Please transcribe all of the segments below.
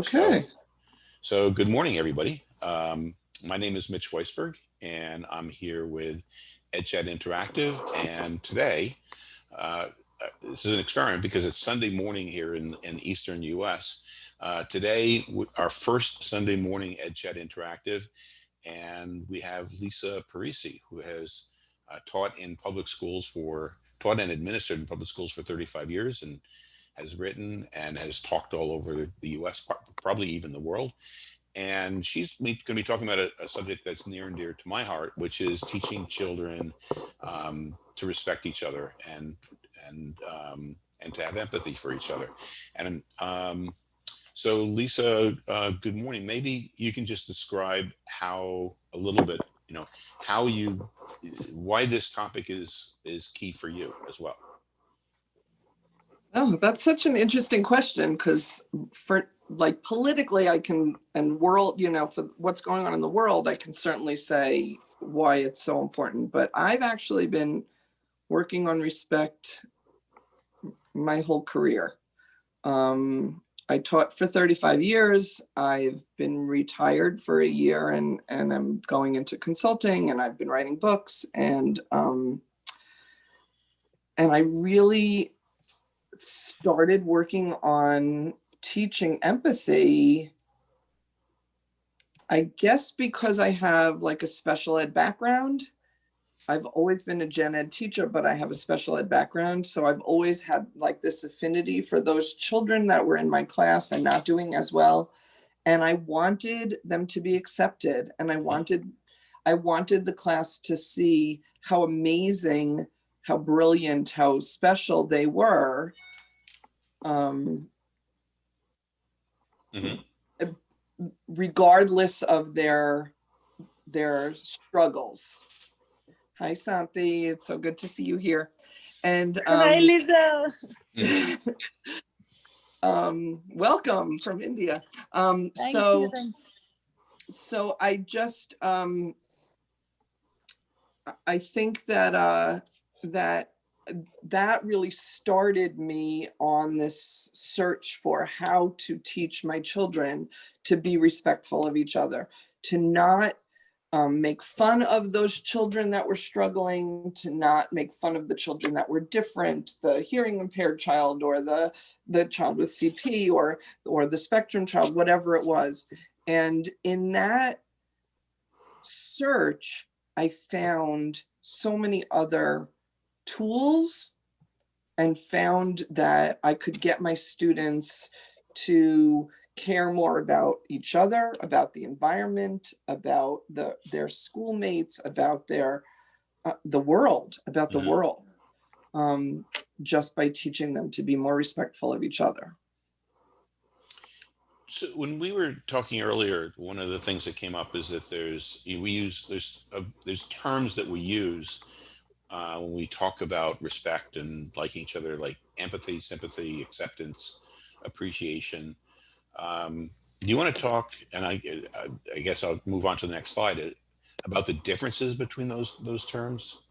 Okay. So, so good morning, everybody. Um, my name is Mitch Weisburg, and I'm here with EdChat Interactive. And today, uh, this is an experiment because it's Sunday morning here in, in Eastern US. Uh, today, our first Sunday morning EdChat Interactive, and we have Lisa Parisi, who has uh, taught in public schools for, taught and administered in public schools for 35 years and has written and has talked all over the US, probably even the world. And she's going to be talking about a, a, subject that's near and dear to my heart, which is teaching children um, to respect each other and and um, and to have empathy for each other. And um, so, Lisa, uh, good morning. Maybe you can just describe how a little bit, you know, how you, why this topic is is key for you as well. Oh, that's such an interesting question because for like politically, I can and world, you know, for what's going on in the world, I can certainly say why it's so important. But I've actually been working on respect my whole career. Um, I taught for 35 years. I've been retired for a year and, and I'm going into consulting and I've been writing books and um, and I really started working on teaching empathy, I guess because I have like a special ed background. I've always been a gen ed teacher, but I have a special ed background. So I've always had like this affinity for those children that were in my class and not doing as well. And I wanted them to be accepted. And I wanted, I wanted the class to see how amazing, how brilliant, how special they were um, mm -hmm. regardless of their their struggles. Hi, Santi. It's so good to see you here. And um, hi, Lisa. um, welcome from India. Um, so, you. so I just um, I think that uh, that that really started me on this search for how to teach my children to be respectful of each other, to not um, make fun of those children that were struggling, to not make fun of the children that were different, the hearing impaired child or the, the child with CP or, or the spectrum child, whatever it was. And in that search, I found so many other tools and found that I could get my students to care more about each other, about the environment, about the their schoolmates, about their uh, the world, about the mm -hmm. world, um, just by teaching them to be more respectful of each other. So when we were talking earlier, one of the things that came up is that there's we use there's a, there's terms that we use uh, when we talk about respect and liking each other, like empathy, sympathy, acceptance, appreciation. Um, do you want to talk, and I, I guess I'll move on to the next slide, uh, about the differences between those those terms?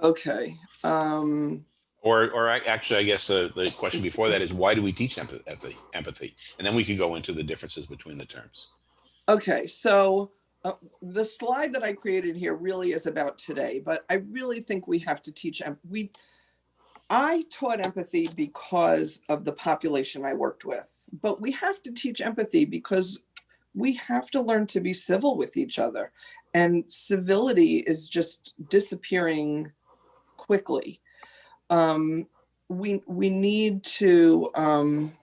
Okay. Um, or, or actually, I guess the, the question before that is why do we teach empathy, empathy? And then we could go into the differences between the terms. Okay, so uh, the slide that I created here really is about today, but I really think we have to teach, we, I taught empathy because of the population I worked with, but we have to teach empathy because we have to learn to be civil with each other and civility is just disappearing quickly. Um, we, we need to, um,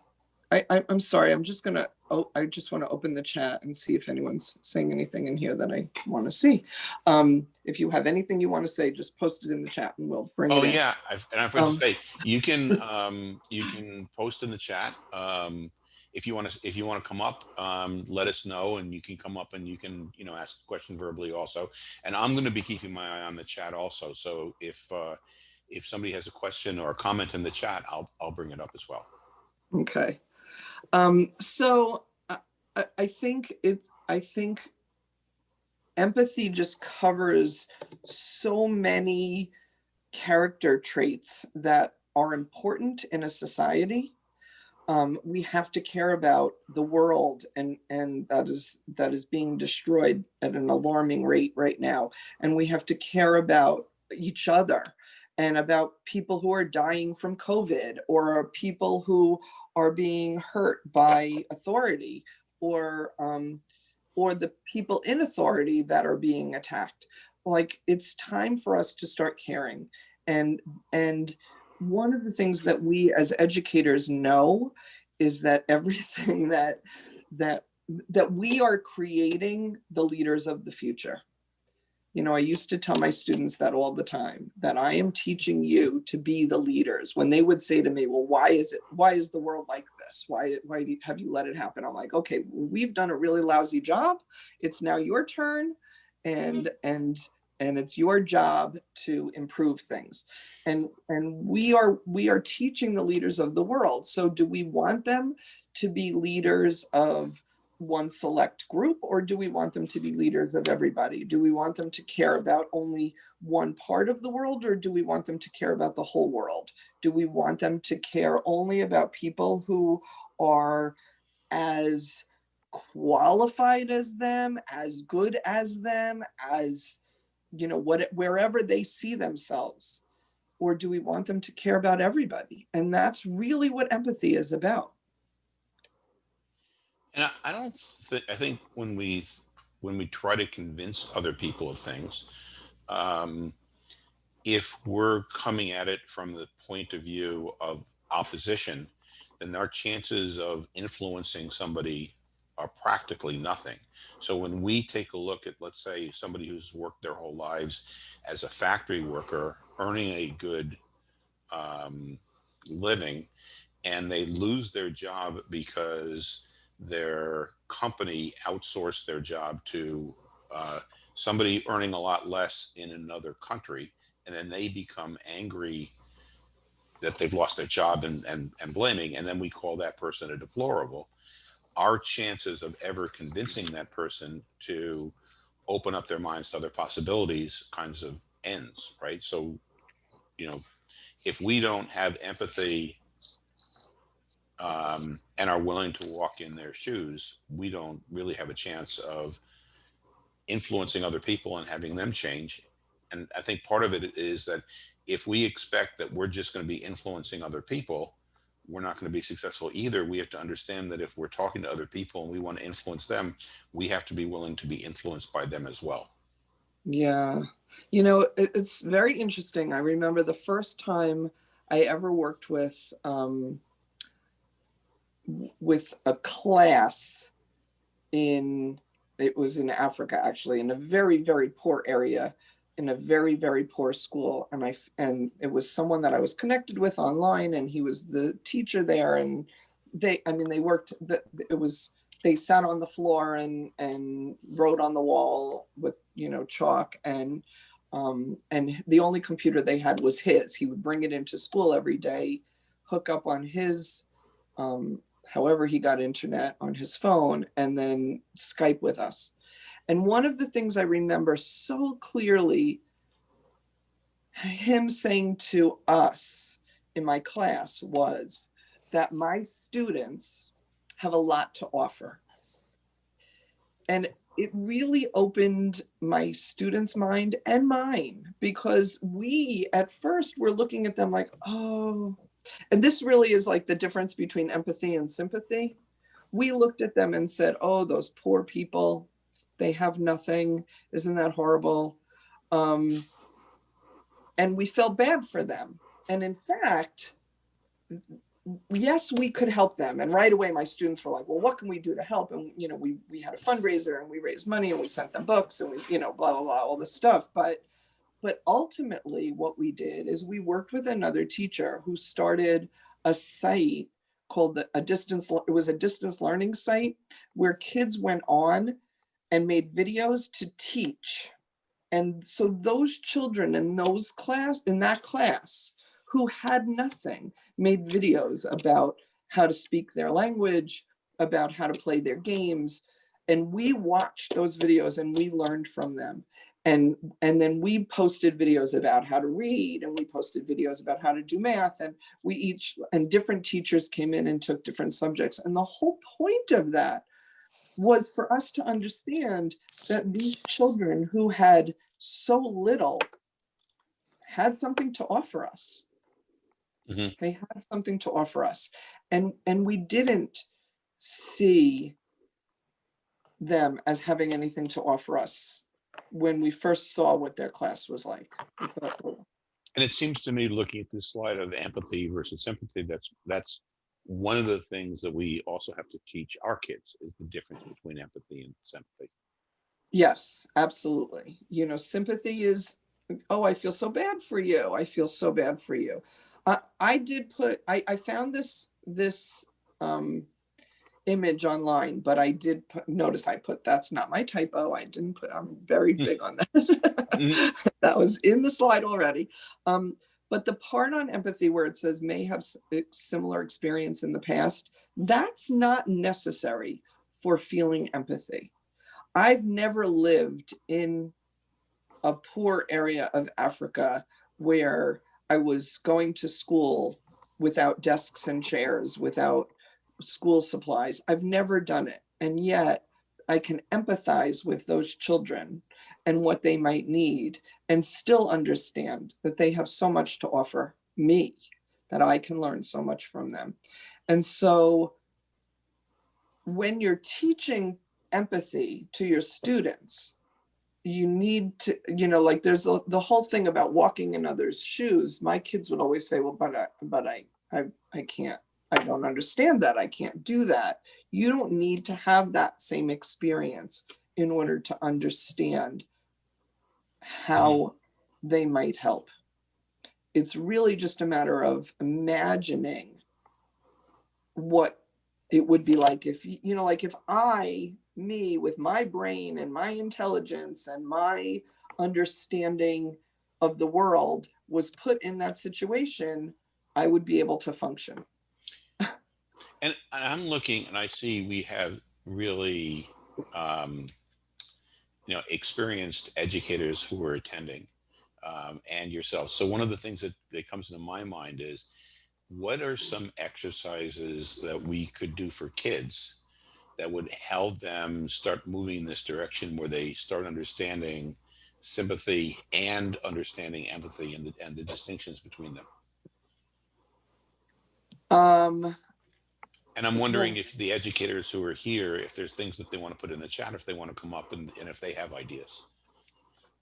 I, I, I'm sorry, I'm just gonna oh, I just want to open the chat and see if anyone's saying anything in here that I want to see. Um, if you have anything you want to say, just post it in the chat and we'll bring oh, it Oh yeah, I've, and I forgot um, to say, you can um, you can post in the chat. Um, if you want to if you want to come up, um, let us know and you can come up and you can, you know, ask the question verbally also. And I'm going to be keeping my eye on the chat also. So if uh, if somebody has a question or a comment in the chat, I'll, I'll bring it up as well. Okay. Um, so I, I think it, I think empathy just covers so many character traits that are important in a society. Um, we have to care about the world and, and that is, that is being destroyed at an alarming rate right now. And we have to care about each other and about people who are dying from COVID or people who are being hurt by authority or um, or the people in authority that are being attacked. Like it's time for us to start caring. And and one of the things that we as educators know is that everything that that that we are creating the leaders of the future. You know, I used to tell my students that all the time, that I am teaching you to be the leaders. When they would say to me, well, why is it, why is the world like this? Why, why do you, have you let it happen? I'm like, okay, we've done a really lousy job. It's now your turn and, mm-hmm. and, and it's your job to improve things. And, and we are, we are teaching the leaders of the world. So do we want them to be leaders of one select group or do we want them to be leaders of everybody? Do we want them to care about only one part of the world or do we want them to care about the whole world? Do we want them to care only about people who are as qualified as them, as good as them, as, you know, what wherever they see themselves? Or do we want them to care about everybody? And that's really what empathy is about. And I, I don't think, I think when we, when we try to convince other people of things, um, if we're coming at it from the point of view of opposition, then our chances of influencing somebody are practically nothing. So when we take a look at, let's say, somebody who's worked their whole lives as a factory worker, earning a good um, living, and they lose their job because their company outsourced their job to uh, somebody earning a lot less in another country, and then they become angry that they've lost their job and, and, and blaming, and then we call that person a deplorable. Our chances of ever convincing that person to open up their minds to other possibilities kinds of ends, right? So, you know, if we don't have empathy um, and are willing to walk in their shoes, we don't really have a chance of influencing other people and having them change. And I think part of it is that if we expect that we're just going to be influencing other people, we're not going to be successful either. We have to understand that if we're talking to other people and we want to influence them, we have to be willing to be influenced by them as well. Yeah. You know, it's very interesting. I remember the first time I ever worked with um, with a class in, it was in Africa actually, in a very, very poor area, in a very, very poor school. And I, and it was someone that I was connected with online and he was the teacher there. And they, I mean, they worked, the, it was, they sat on the floor and, and wrote on the wall with, you know, chalk and, um, and the only computer they had was his. He would bring it into school every day, hook up on his um, however he got internet on his phone and then Skype with us. And one of the things I remember so clearly him saying to us in my class was that my students have a lot to offer. And it really opened my students' mind and mine because we at first were looking at them like, oh, and this really is like the difference between empathy and sympathy. We looked at them and said, oh, those poor people, they have nothing. Isn't that horrible? Um, and we felt bad for them. And in fact, yes, we could help them. And right away, my students were like, well, what can we do to help? And, you know, we, we had a fundraiser and we raised money and we sent them books and we, you know, blah, blah, blah, all this stuff. But but ultimately what we did is we worked with another teacher who started a site called the, a distance, it was a distance learning site where kids went on and made videos to teach. And so those children in those class, in that class who had nothing made videos about how to speak their language, about how to play their games. And we watched those videos and we learned from them. And and then we posted videos about how to read and we posted videos about how to do math and we each and different teachers came in and took different subjects. And the whole point of that was for us to understand that these children who had so little had something to offer us. Mhm. they had something to offer us. And and we didn't see them as having anything to offer us when we first saw what their class was like. "Oh, And it seems to me, looking at this slide of empathy versus sympathy, that's that's one of the things that we also have to teach our kids is the difference between empathy and sympathy. Yes, absolutely. You know, sympathy is, oh, I feel so bad for you. I feel so bad for you. I, I did put, I, I found this, this um, image online, but I did put, notice I put, that's not my typo. I didn't put, I'm very Hmm. big on that. Mhm. That was in the slide already. Um, but the part on empathy where it says may have similar experience in the past, that's not necessary for feeling empathy. I've never lived in a poor area of Africa where I was going to school without desks and chairs, without school supplies. I've never done it. And yet I can empathize with those children and what they might need and still understand that they have so much to offer me, that I can learn so much from them. And so when you're teaching empathy to your students, you need to, you know, like there's a, the whole thing about walking in others' shoes. My kids would always say, well, but I, but I, I, I can't, I don't understand that. I can't do that. You don't need to have that same experience in order to understand how mm. they might help. It's really just a matter of imagining what it would be like if, you know, like if I, me with my brain and my intelligence and my understanding of the world was put in that situation, I would be able to function. And, I'm looking and I see we have really, um, you know, experienced educators who are attending um, and yourself. So one of the things that, that comes into my mind is what are some exercises that we could do for kids that would help them start moving in this direction where they start understanding sympathy and understanding empathy and the, and the distinctions between them? Um, And I'm wondering if the educators who are here, if there's things that they want to put in the chat, if they want to come up and, and if they have ideas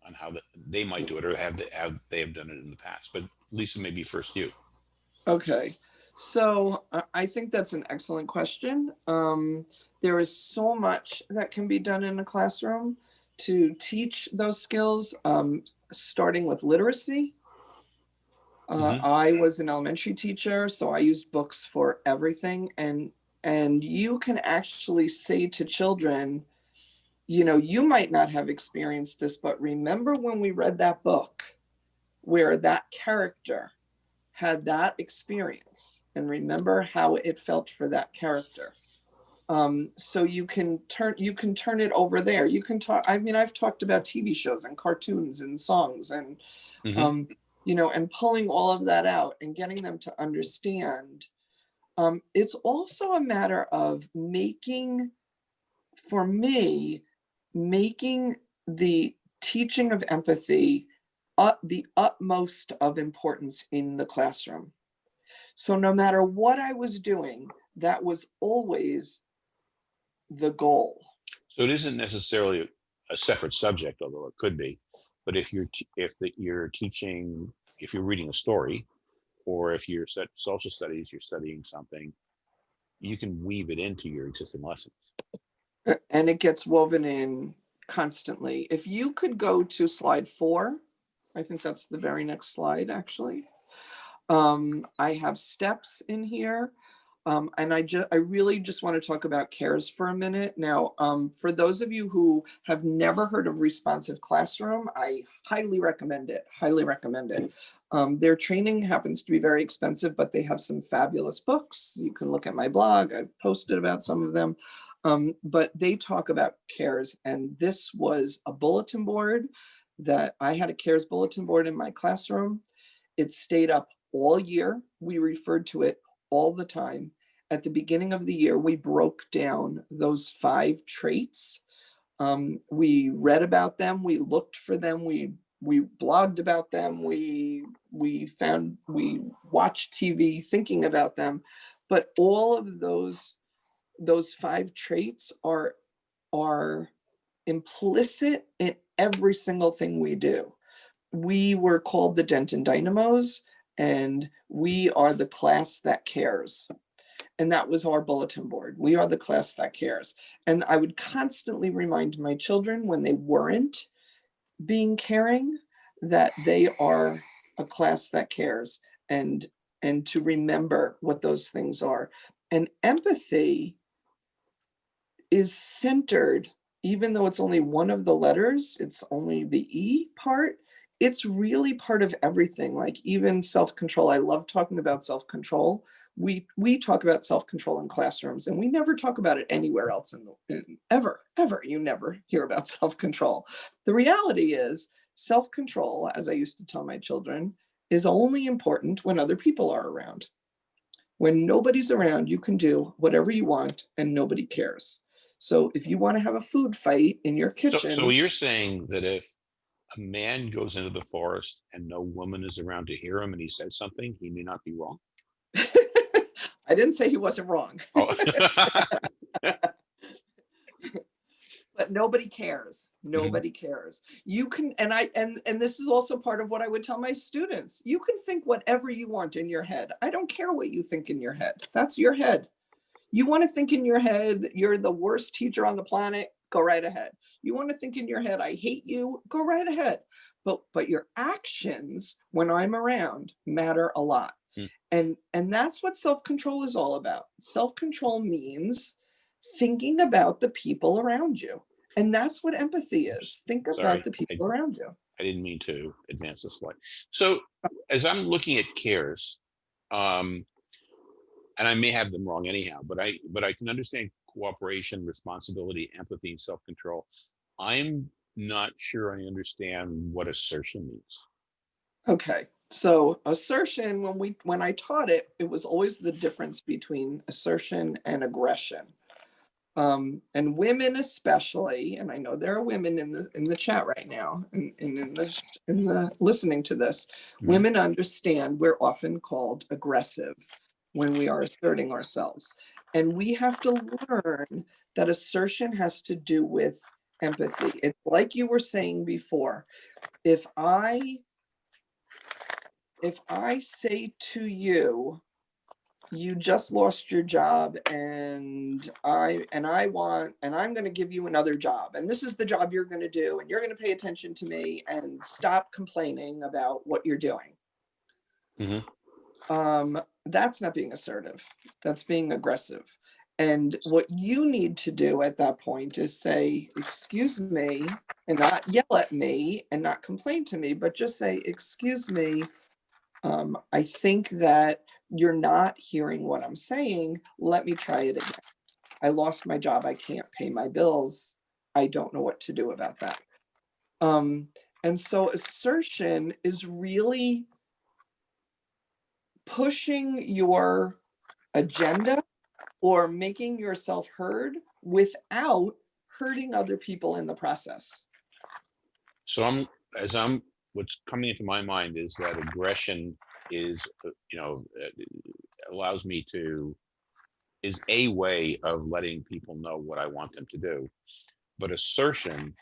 on how that they might do it or have they have they have done it in the past. But Lisa, maybe first you. Okay, so uh, I think that's an excellent question. Um, there is so much that can be done in a classroom to teach those skills, um, starting with literacy. Uh, Mhm. I was an elementary teacher, so I used books for everything, and and you can actually say to children, you know, you might not have experienced this, but remember when we read that book where that character had that experience and remember how it felt for that character. Um, so you can turn you can turn it over there. You can talk. I mean, I've talked about TV shows and cartoons and songs and Mhm. um, you know, and pulling all of that out and getting them to understand. Um, it's also a matter of making, for me, making the teaching of empathy the utmost of importance in the classroom. So no matter what I was doing, that was always the goal. So it isn't necessarily a separate subject, although it could be. But if you're if the, you're teaching, if you're reading a story, or if you're social studies, you're studying something, you can weave it into your existing lessons. And it gets woven in constantly. If you could go to slide four, I think that's the very next slide, actually. Um, I have steps in here. Um, and I just, I really just want to talk about CARES for a minute. Now, um, for those of you who have never heard of Responsive Classroom, I highly recommend it, highly recommend it. Um, their training happens to be very expensive, but they have some fabulous books. You can look at my blog. I've posted about some of them. Um, but they talk about CARES and this was a bulletin board that I had a CARES bulletin board in my classroom. It stayed up all year. We referred to it all the time. At the beginning of the year, we broke down those five traits. Um, we read about them, we looked for them, we we blogged about them, we we found we watched TV thinking about them, but all of those those five traits are are implicit in every single thing we do. We were called the Denton Dynamos and we are the class that cares. And that was our bulletin board. We are the class that cares. And I would constantly remind my children when they weren't being caring that they are a class that cares and and to remember what those things are. And empathy is centered, even though it's only one of the letters, it's only the E part, it's really part of everything, like even self-control. I love talking about self-control. We, we talk about self-control in classrooms and we never talk about it anywhere else in the, in, ever, ever. You never hear about self-control. The reality is self-control, as I used to tell my children, is only important when other people are around. When nobody's around, you can do whatever you want and nobody cares. So if you want to have a food fight in your So, kitchen, so you're saying that if a man goes into the forest and no woman is around to hear him and he says something, he may not be wrong? I didn't say he wasn't wrong, Oh. but nobody cares. Mm-hmm. Nobody cares. You can, and I, and, and this is also part of what I would tell my students. You can think whatever you want in your head. I don't care what you think in your head. That's your head. You want to think in your head, you're the worst teacher on the planet, go right ahead. You want to think in your head, I hate you, go right ahead. But, but your actions when I'm around matter a lot. Hmm. And, and that's what self-control is all about. Self-control means thinking about the people around you. And that's what empathy is. Think Sorry, about the I- people around you. I didn't mean to advance the slide. So as I'm looking at cares, um, and I may have them wrong anyhow, but I, but I can understand cooperation, responsibility, empathy, and self-control. I'm not sure I understand what assertion means. Okay, so assertion, when we, when I taught it, it was always the difference between assertion and aggression. Um, and women especially, and I know there are women in the, in the chat right now and, and in the, in the, listening to this. Mhm. Women understand we're often called aggressive when we are asserting ourselves. And we have to learn that assertion has to do with empathy. It's like you were saying before, if I if I say to you, you just lost your job and I, and I want, and I'm gonna give you another job, and this is the job you're gonna do, and you're gonna pay attention to me and stop complaining about what you're doing. Mhm. Um, that's not being assertive, that's being aggressive. And what you need to do at that point is say, excuse me, and not yell at me and not complain to me, but just say, excuse me, um, I think that you're not hearing what I'm saying. Let me try it again. I lost my job. I can't pay my bills. I don't know what to do about that. Um, and so assertion is really pushing your agenda or making yourself heard without hurting other people in the process. So I'm, as I'm, what's coming into my mind is that aggression is, uh, you know, uh, allows me to, is a way of letting people know what I want them to do. But assertion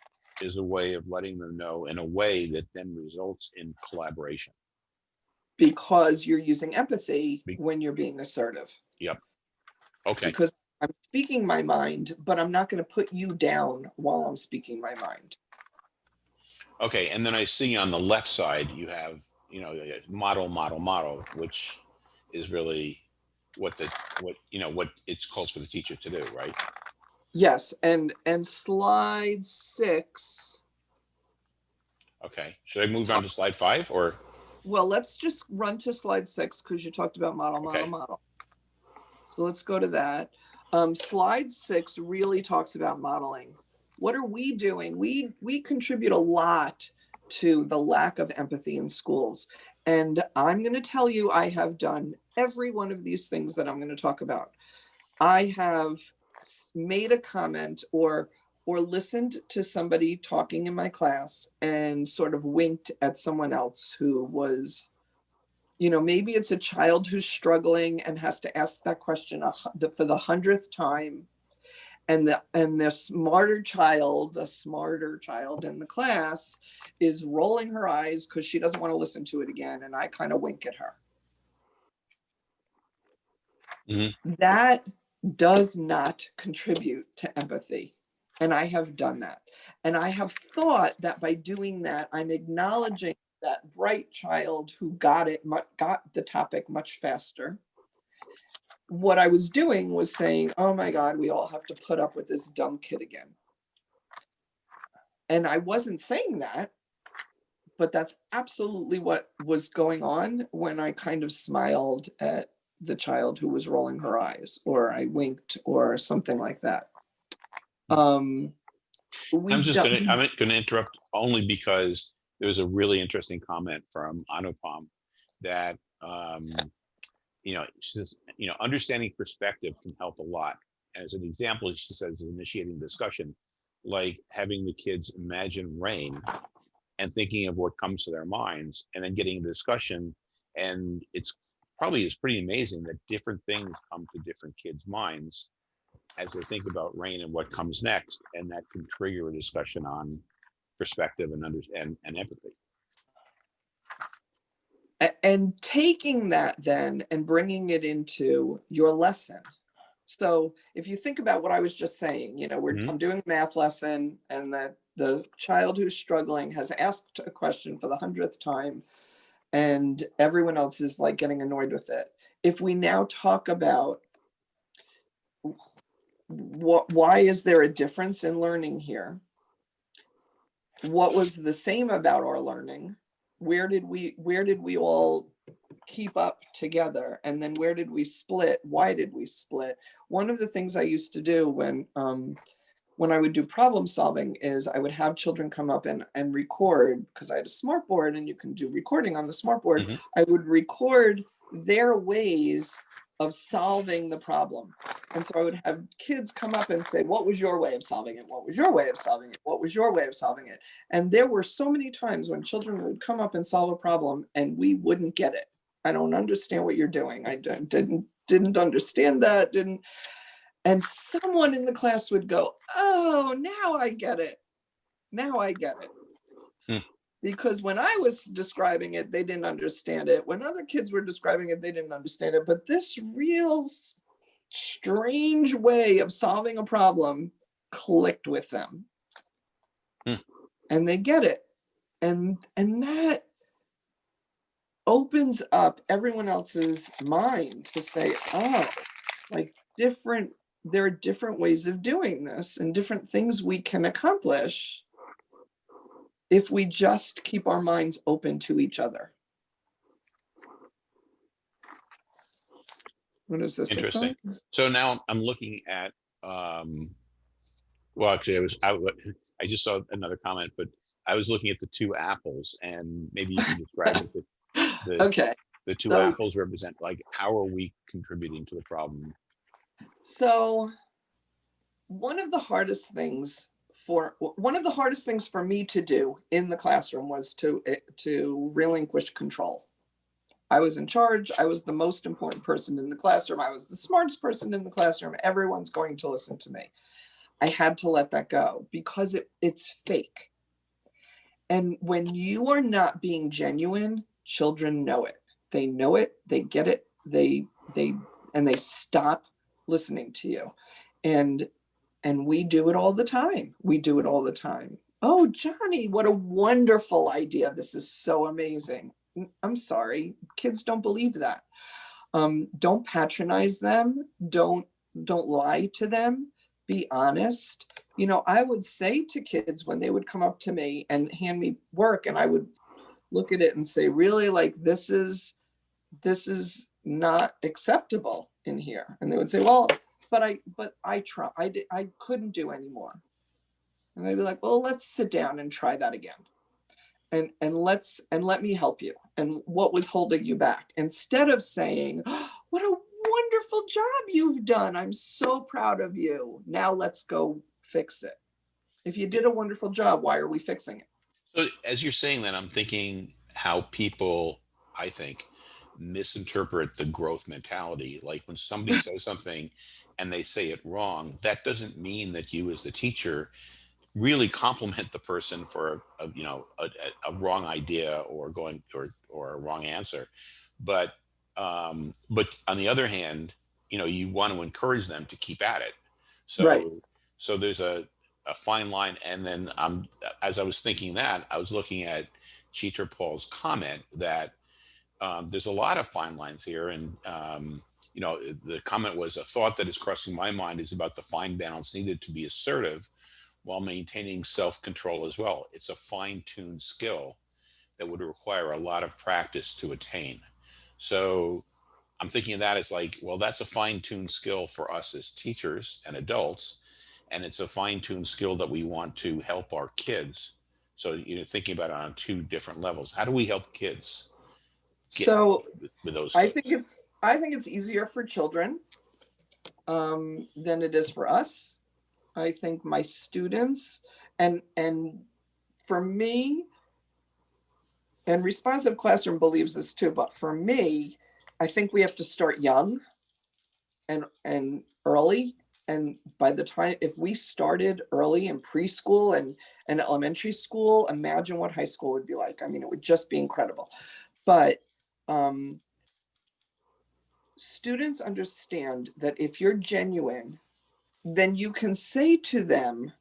is a way of letting them know in a way that then results in collaboration. Because you're using empathy Be- when you're being assertive. Yep. Okay, Because I'm speaking my mind, but I'm not going to put you down while I'm speaking my mind. okay. And then I see on the left side, you have, you know, model, model, model, which is really what the, what, you know, what it's calls for the teacher to do, right? Yes, and and slide six. Okay, should I move on to slide five or? Well, let's just run to slide six because you talked about model, model, Okay. model. So let's go to that. Um, slide six really talks about modeling. What are we doing? We we contribute a lot to the lack of empathy in schools. And I'm going to tell you, I have done every one of these things that I'm going to talk about. I have made a comment or or listened to somebody talking in my class and sort of winked at someone else who was you know maybe it's a child who's struggling and has to ask that question a hu- the- for the hundredth time. And the and the smarter child the smarter child in the class is rolling her eyes because she doesn't want to listen to it again and i kind of wink at her. Mhm. that does not contribute to empathy and i have done that. And i have thought that by doing that i'm acknowledging that bright child who got it got the topic much faster. What i was doing was saying oh my god we all have to put up with this dumb kid again. And i wasn't saying that but that's absolutely what was going on when i kind of smiled at the child who was rolling her eyes or i winked or something like that um I'm just gonna, I'm gonna interrupt only because there was a really interesting comment from Anupam that, um, you know, she says, you know, understanding perspective can help a lot. As an example, she says initiating discussion, like having the kids imagine rain and thinking of what comes to their minds and then getting a discussion. And it's probably is pretty amazing that different things come to different kids' minds as they think about rain and what comes next, and that can trigger a discussion on perspective and under and, and empathy. And taking that then and bringing it into your lesson so if you think about what i was just saying you know we're Mhm. i'm doing a math lesson and the the child who's struggling has asked a question for the hundredth time and everyone else is like getting annoyed with it if we now talk about what why is there a difference in learning here? What was the same about our learning? Where did we where did we all keep up together? And then where did we split? Why did we split? One of the things i used to do when um when i would do problem solving is i would have children come up and and record because i had a smart board and you can do recording on the smart board Mhm. i would record their ways of solving the problem and so i would have kids come up and say what was your way of solving it what was your way of solving it what was your way of solving it and there were so many times when children would come up and solve a problem and we wouldn't get it. I don't understand what you're doing. I didn't didn't understand that. Didn't and someone in the class would go, "Oh, now I get it. Now I get it." Hmm. Because when I was describing it, they didn't understand it. When other kids were describing it, they didn't understand it. But this real strange way of solving a problem clicked with them hmm. and they get it and and that opens up everyone else's mind to say oh like different there are different ways of doing this and different things we can accomplish if we just keep our minds open to each other what is this Interesting. So now I'm looking at, um, well, actually, I was, I, I just saw another comment, but I was looking at the two apples and maybe you can describe it. The, the, okay the two so- apples represent like, how are we contributing to the problem? So one of the hardest things for one of the hardest things for me to do in the classroom was to eh, to relinquish control. I was in charge. I was the most important person in the classroom. I was the smartest person in the classroom. Everyone's going to listen to me. I had to let that go because it, it's fake. And when you are not being genuine, children know it. They know it, they get it, they they and they stop listening to you and and we do it all the time. We do it all the time. Oh johnny what a wonderful idea. This is so amazing. I'm sorry. Kids don't believe that. Um, don't patronize them. Don't don't lie to them. Be honest. You know i would say to kids when they would come up to me and hand me work and i would look at it and say really? Like this is this is not acceptable in here. And they would say well but i but i try i i couldn't do anymore. And i'd be like well let's sit down and try that again. And and let's and let me help you. And what was holding you back? Instead of saying "Oh, what a wonderful job you've done. I'm so proud of you. Now let's go fix it. If you did a wonderful job why are we fixing it? So as you're saying that, I'm thinking how people, I think, misinterpret the growth mentality. Like when somebody says something and they say it wrong, that doesn't mean that you as the teacher really compliment the person for a, you know a, a- wrong idea or going or or a wrong answer. But um, but on the other hand, you know you want to encourage them to keep at it. So Right. so there's a a fine line. And then um, as I was thinking that, I was looking at Cheater Paul's comment that um, there's a lot of fine lines here. And, um, you know, the comment was a thought that is crossing my mind is about the fine balance needed to be assertive while maintaining self-control as well. It's a fine-tuned skill that would require a lot of practice to attain. So I'm thinking of that as like, well, that's a fine-tuned skill for us as teachers and adults and it's a fine-tuned skill that we want to help our kids so you know thinking about it on two different levels how do we help kids so with, with those I think it's I think it's easier for children um, than it is for us. I think my students and and for me, and responsive classroom believes this too, but for me, I think we have to start young and and early. And by the time if we started early in preschool and and elementary school, imagine what high school would be like. I mean, it would just be incredible. But um, students understand that if you're genuine, then you can say to them,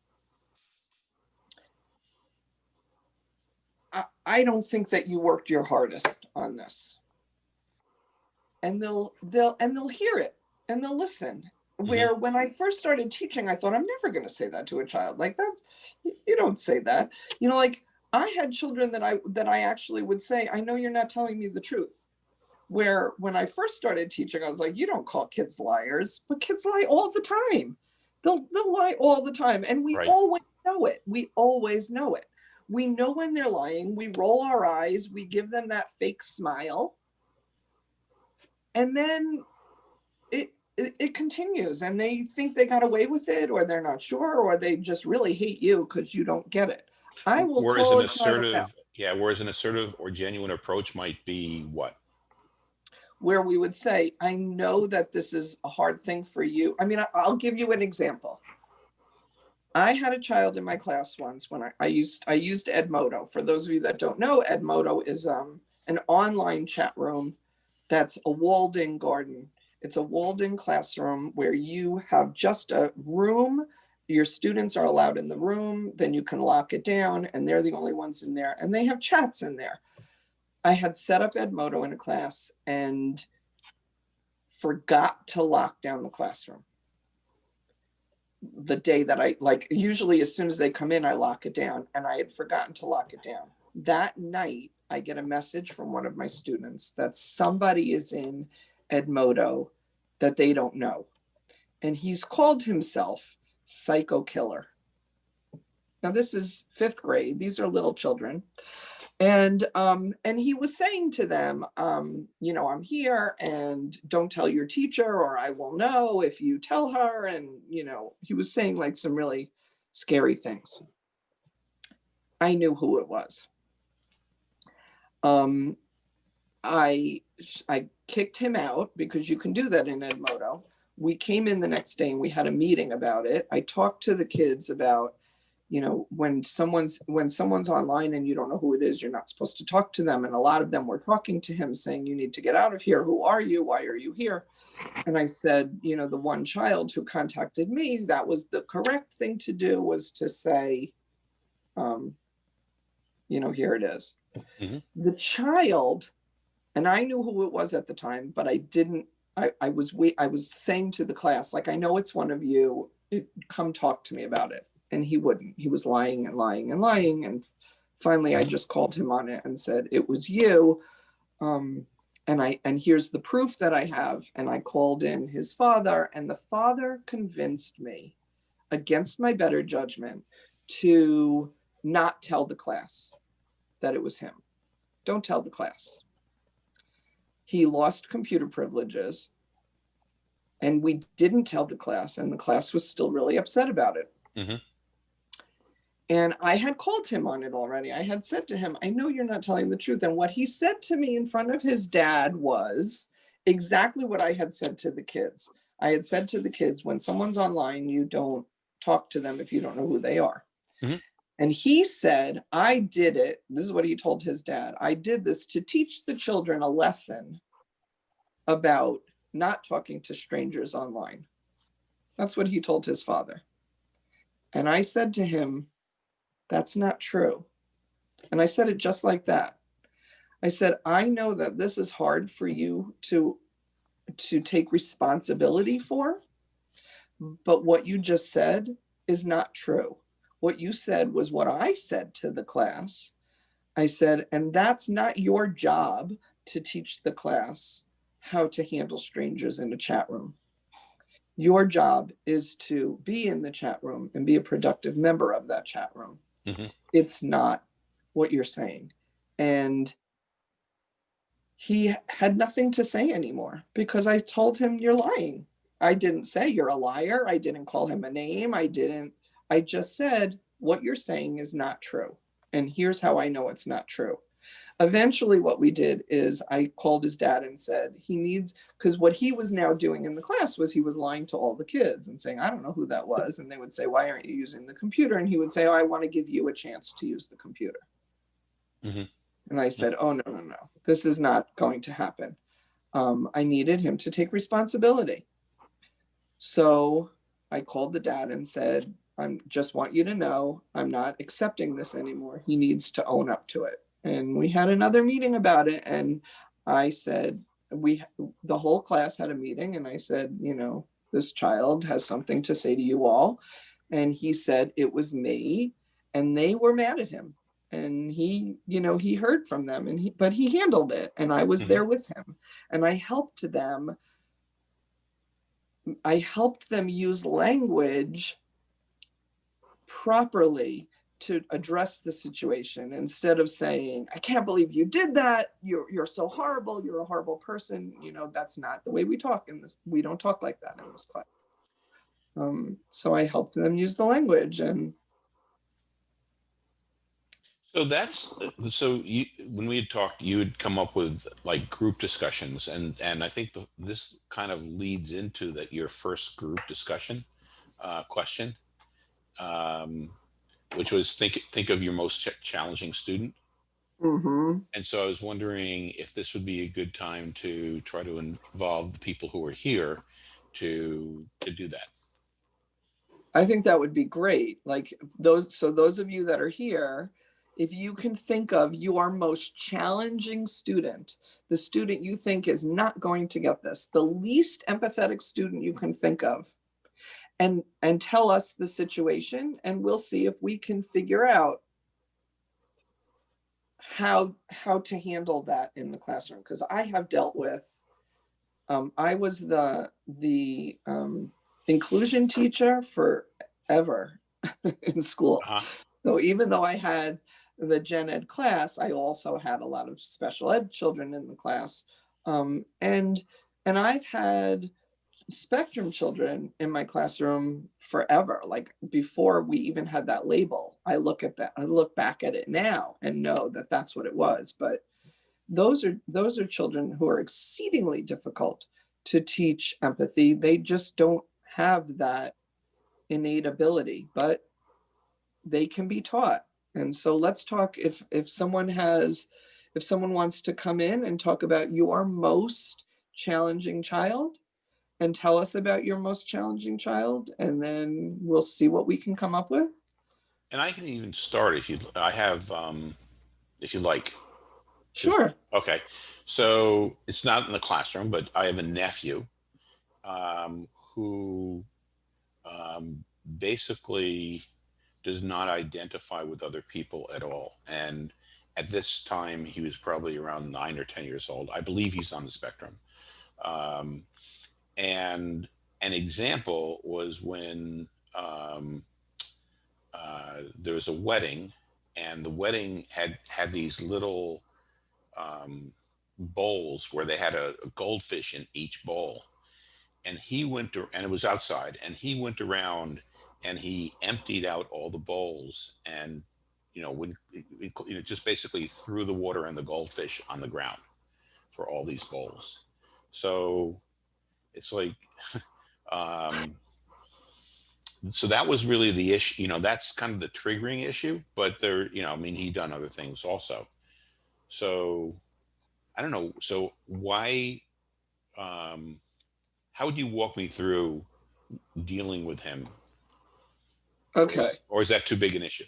I, I don't think that you worked your hardest on this. And they'll they'll and they'll hear it and they'll listen. Where when I first started teaching, I thought I'm never going to say that to a child. Like that's you you don't say that. You know, like I had children that I that I actually would say, I know you're not telling me the truth where when I first started teaching, I was like, you don't call kids liars, but kids lie all the time. They'll they'll lie all the time. And we Right. always know it. We always know it. We know when they're lying. We roll our eyes, we give them that fake smile. And then it it, it continues and they think they got away with it or they're not sure or they just really hate you because you don't get it. I will whereas call an a child out. assertive yeah whereas an assertive or genuine approach might be what where we would say, I know that this is a hard thing for you. I mean, I- I'll give you an example. I had a child in my class once when I, I used I used Edmodo. For those of you that don't know, Edmodo is um, an online chat room that's a walled-in garden. It's a walled-in classroom where you have just a room. Your students are allowed in the room, then you can lock it down, and they're the only ones in there, and they have chats in there. I had set up Edmodo in a class and forgot to lock down the classroom. The day that I, like, usually as soon as they come in, I lock it down and I had forgotten to lock it down. That night, I get a message from one of my students that somebody is in Edmodo that they don't know. And he's called himself Psycho Killer. Now, this is fifth grade. These are little children and um and he was saying to them um you know i'm here and don't tell your teacher or i will know if you tell her and you know he was saying like some really scary things i knew who it was um i i kicked him out because you can do that in edmodo we came in the next day and we had a meeting about it. I talked to the kids about you know when someone's when someone's online and you don't know who it is you're not supposed to talk to them. And a lot of them were talking to him saying you need to get out of here. Who are you? Why are you here? And i said you know the one child who contacted me that was the correct thing to do was to say um you know here it is. Mhm. the child and i knew who it was at the time but i didn't i i was wait i was saying to the class like i know it's one of you come talk to me about it and he wouldn't he was lying and lying and lying and finally i just called him on it and said it was you um and i and here's the proof that i have and i called in his father and the father convinced me against my better judgment to not tell the class that it was him. Don't tell the class. He lost computer privileges and we didn't tell the class and the class was still really upset about it. Mhm. And I had called him on it already. I had said to him, I know you're not telling the truth. And what he said to me in front of his dad was exactly what I had said to the kids. I had said to the kids, when someone's online, you don't talk to them if you don't know who they are. Mhm. And he said, I did it. This is what he told his dad. I did this to teach the children a lesson about not talking to strangers online. That's what he told his father. And I said to him, That's not true. And I said it just like that. I said, I know that this is hard for you to to take responsibility for, but what you just said is not true. What you said was what I said to the class. I said, and that's not your job to teach the class how to handle strangers in a chat room. Your job is to be in the chat room and be a productive member of that chat room. Mhm. It's not what you're saying. And he had nothing to say anymore because I told him, You're lying. I didn't say you're a liar. I didn't call him a name. I didn't. I just said, What you're saying is not true. And here's how I know it's not true. Eventually, what we did is I called his dad and said, He needs, because what he was now doing in the class was he was lying to all the kids and saying, I don't know who that was. And they would say, Why aren't you using the computer? And he would say, Oh, I want to give you a chance to use the computer. Mhm. And I said, Oh, no, no, no, this is not going to happen. Um, I needed him to take responsibility. So I called the dad and said, I just want you to know I'm not accepting this anymore. He needs to own up to it. And we had another meeting about it. And I said, we, the whole class had a meeting and I said, you know, this child has something to say to you all. And he said, it was me. And they were mad at him. And he, you know, he heard from them and he, but he handled it. And I was Mhm. there with him and I helped them. I helped them use language properly to address the situation instead of saying, I can't believe you did that. You're you're so horrible. You're a horrible person. You know, that's not the way we talk in this. We don't talk like that in this class. Um, so I helped them use the language and So that's so you when we had talked, you had come up with like group discussions, and and I think the, this kind of leads into that your first group discussion uh, question, um, which was think think of your most ch- challenging student. Mhm. And so I was wondering if this would be a good time to try to involve the people who are here to to do that. I think that would be great. Like those, so those of you that are here, if you can think of your most challenging student, the student you think is not going to get this, the least empathetic student you can think of, and and tell us the situation, and we'll see if we can figure out how how to handle that in the classroom. Because I have dealt with, um, I was the the um, inclusion teacher forever in school. Uh-huh. So even though I had the gen ed class, I also had a lot of special ed children in the class. Um, and and I've had spectrum children in my classroom forever, like before we even had that label. I look at that, I look back at it now and know that that's what it was. But those are those are children who are exceedingly difficult to teach empathy. They just don't have that innate ability, but they can be taught. And so let's talk if if someone has if someone wants to come in and talk about your most challenging child and tell us about your most challenging child and then we'll see what we can come up with. And I can even start if you. I have, um, if you like. Sure. Okay, so it's not in the classroom, but I have a nephew um, who um, basically does not identify with other people at all. And at this time, he was probably around nine or 10 years old. I believe he's on the spectrum. Um, and an example was when um, uh, there was a wedding and the wedding had had these little um, bowls where they had a, a goldfish in each bowl. And he went to, and it was outside, and he went around and he emptied out all the bowls and, you know, when, you know, just basically threw the water and the goldfish on the ground for all these bowls. So it's like, um, so that was really the issue, you know, that's kind of the triggering issue, but there, you know, I mean, he done other things also. So I don't know. So why, um, how would you walk me through dealing with him? Or is- Okay. Or is that too big an issue?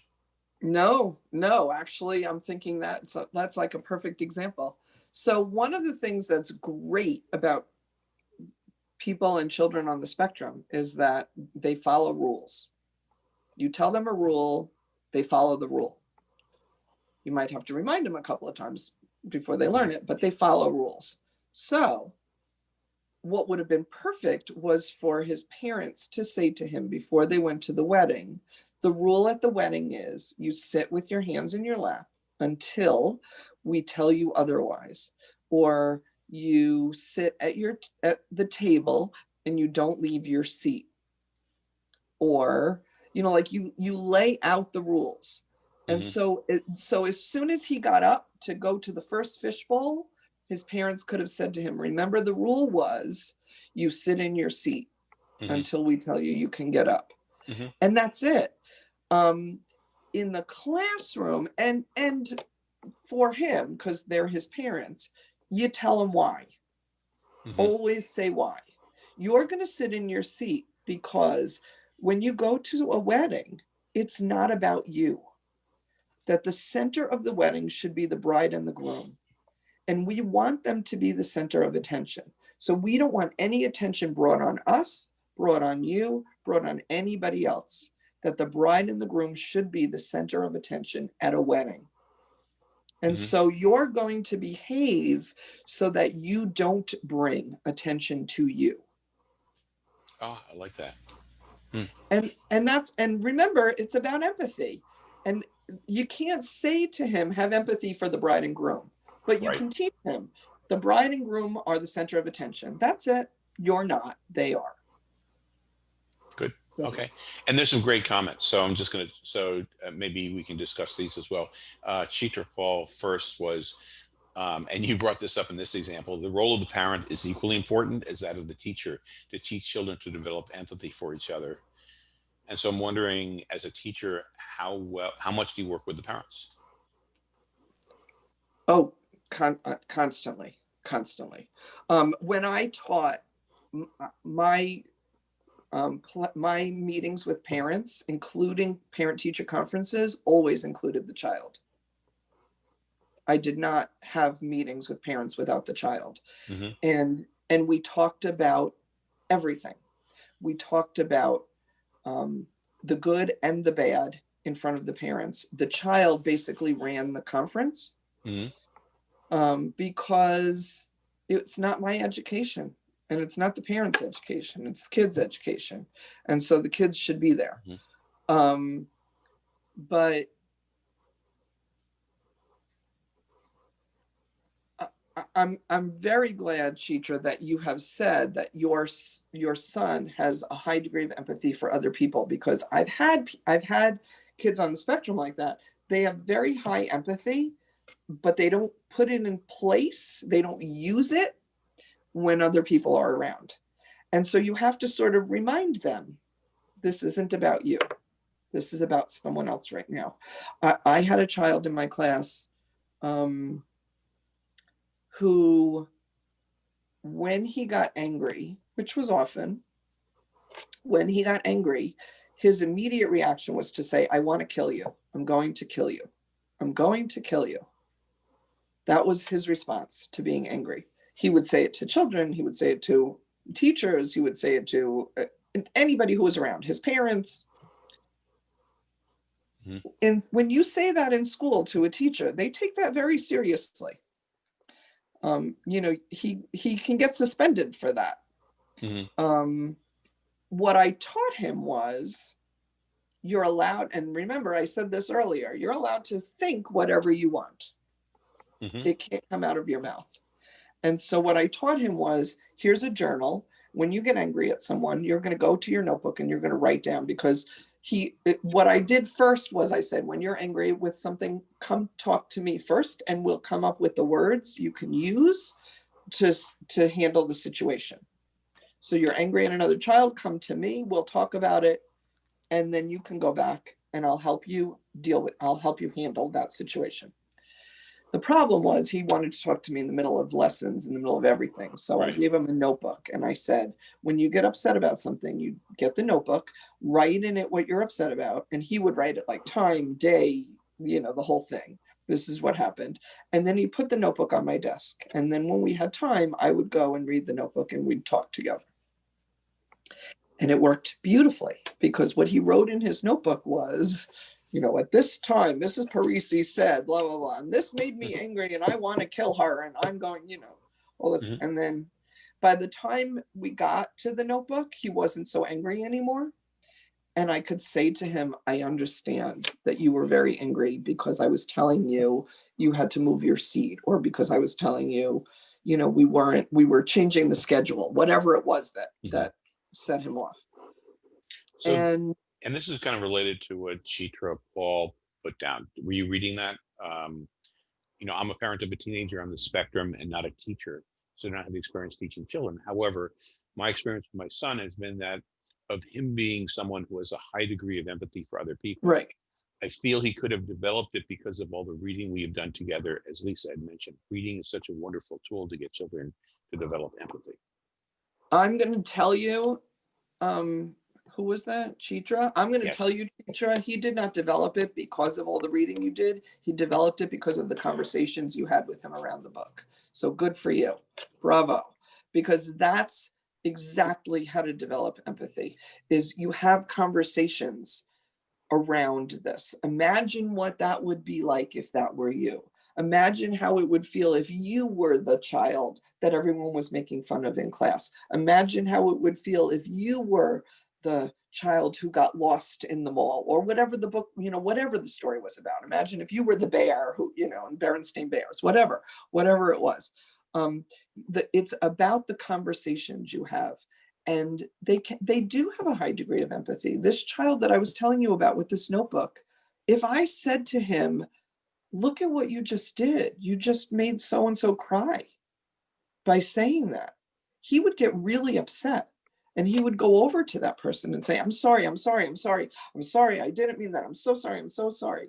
No, no, actually, I'm thinking that's, that's like a perfect example. So one of the things that's great about people and children on the spectrum is that they follow rules. You tell them a rule, they follow the rule. You might have to remind them a couple of times before they learn it, but they follow rules. So what would have been perfect was for his parents to say to him before they went to the wedding, the rule at the wedding is you sit with your hands in your lap until we tell you otherwise. Or you sit at your, at the table and you don't leave your seat. Or, you know, like you, you lay out the rules. And Mhm. so, it, so as soon as he got up to go to the first fishbowl, his parents could have said to him, remember the rule was you sit in your seat Mhm. until we tell you you can get up. Mhm. And that's it. Um, in the classroom and, and for him, because they're his parents, you tell them why. Mhm. Always say why. You're going to sit in your seat because when you go to a wedding, it's not about you. That the center of the wedding should be the bride and the groom. And we want them to be the center of attention. So we don't want any attention brought on us, brought on you, brought on anybody else. That the bride and the groom should be the center of attention at a wedding. And Mhm. so you're going to behave so that you don't bring attention to you. Oh, I like that. And and that's and remember it's about empathy. And you can't say to him have empathy for the bride and groom, but you Right. can teach him the bride and groom are the center of attention. That's it. You're not, they are. Okay. And there's some great comments. So I'm just going to, so uh, maybe we can discuss these as well. Uh, Chitra Paul first was, um, and you brought this up in this example, the role of the parent is equally important as that of the teacher to teach children to develop empathy for each other. And so I'm wondering, as a teacher, how well, how much do you work with the parents? Oh, con- uh, constantly, constantly. Um, when I taught uh, my um, my meetings with parents, including parent-teacher conferences, always included the child. I did not have meetings with parents without the child, Mhm. and and we talked about everything. We talked about um, the good and the bad in front of the parents. The child basically ran the conference Mhm. um, because it's not my education and it's not the parents' education, it's the kids' education. And so the kids should be there. Mhm. Um, but I'm I'm very glad, Chitra, that you have said that your your son has a high degree of empathy for other people because I've had I've had kids on the spectrum like that. They have very high empathy, but they don't put it in place. They don't use it when other people are around. And so you have to sort of remind them, this isn't about you. This is about someone else right now. I, I had a child in my class um, who, when he got angry, which was often, when he got angry, his immediate reaction was to say, I want to kill you. I'm going to kill you. I'm going to kill you. That was his response to being angry. He would say it to children, he would say it to teachers, he would say it to uh, anybody who was around, his parents. Mhm. And when you say that in school to a teacher, they take that very seriously. Um, you know, he he can get suspended for that. Mhm. Um, what I taught him was you're allowed, and remember, I said this earlier, you're allowed to think whatever you want. Mhm. It can't come out of your mouth. And so what I taught him was, here's a journal. When you get angry at someone, you're gonna go to your notebook and you're gonna write down because he, uh, what I did first was I said, when you're angry with something, come talk to me first and we'll come up with the words you can use to, to handle the situation. So you're angry at another child, come to me, we'll talk about it. And then you can go back and I'll help you deal with, I'll help you handle that situation. The problem was he wanted to talk to me in the middle of lessons, in the middle of everything. So I gave him a notebook and I said, when you get upset about something, you get the notebook, write in it what you're upset about. And he would write it like time, day, you know, the whole thing. This is what happened. And then he put the notebook on my desk. And then when we had time, I would go and read the notebook and we'd talk together. And it worked beautifully because what he wrote in his notebook was, you know, at this time, Mrs. Parisi said, blah, blah, blah, and this made me angry and I want to kill her and I'm going, you know, all this. Mhm. And then by the time we got to the notebook, he wasn't so angry anymore. And I could say to him, I understand that you were very angry because I was telling you you had to move your seat or because I was telling you, you know, we weren't, we were changing the schedule, whatever it was that, Mhm. that set him off. So, And and this is kind of related to what Chitra Paul put down. Were you reading that? Um, you know, I'm a parent of a teenager on the spectrum and not a teacher, so I don't have the experience teaching children. However, my experience with my son has been that of him being someone who has a high degree of empathy for other people. right, I feel he could have developed it because of all the reading we have done together. As Lisa had mentioned, reading is such a wonderful tool to get children to develop empathy. I'm gonna tell you, um, who was that? Chitra? I'm gonna Yes. tell you, Chitra, he did not develop it because of all the reading you did. He developed it because of the conversations you had with him around the book. So good for you. Bravo. Because that's exactly how to develop empathy is you have conversations around this. Imagine what that would be like if that were you. Imagine how it would feel if you were the child that everyone was making fun of in class. Imagine how it would feel if you were the child who got lost in the mall or whatever the book, you know, whatever the story was about. Imagine if you were the bear who, you know, and Berenstain Bears, whatever, whatever it was. Um, the, it's about the conversations you have and they can, they do have a high degree of empathy. This child that I was telling you about with this notebook, if I said to him, look at what you just did, you just made so-and-so cry by saying that, he would get really upset. And he would go over to that person and say, I'm sorry, I'm sorry, I'm sorry, I'm sorry, I didn't mean that, I'm so sorry, I'm so sorry.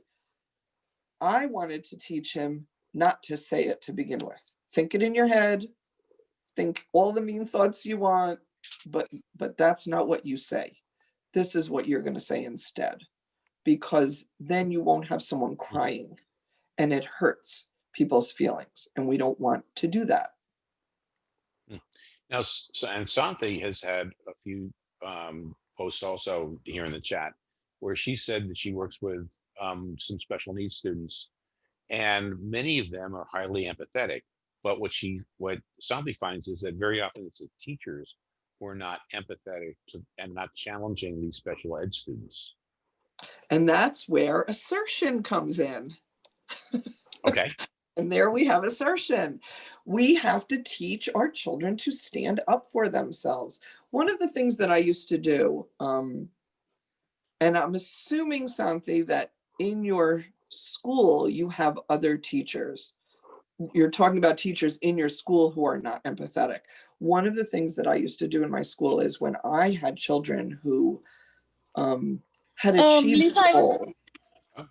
I wanted to teach him not to say it to begin with. Think it in your head, think all the mean thoughts you want, but but that's not what you say. This is what you're going to say instead. Because then you won't have someone crying and it hurts people's feelings and we don't want to do that. Hmm. Now, and Santhi has had a few um, posts also here in the chat where she said that she works with um, some special needs students and many of them are highly empathetic. But what she, what Santhi finds is that very often it's the teachers who are not empathetic to, and not challenging these special ed students. And that's where assertion comes in. Okay, And there we have assertion. We have to teach our children to stand up for themselves. One of the things that I used to do, um, and I'm assuming, Santhi, that in your school, you have other teachers. You're talking about teachers in your school who are not empathetic. One of the things that I used to do in my school is when I had children who um, had Um, achieved Lisa, I a was- goal.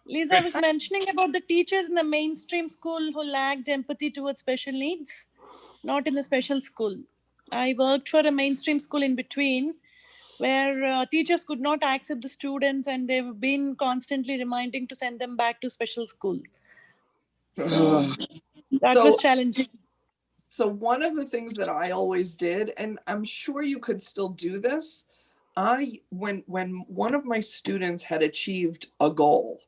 Lisa, was mentioning about the teachers in the mainstream school who lacked empathy towards special needs, not in the special school. I worked for a mainstream school in between where uh, teachers could not accept the students and they've been constantly reminding to send them back to special school. So that was challenging. So one of the things that I always did, and I'm sure you could still do this, I when when one of my students had achieved a goal,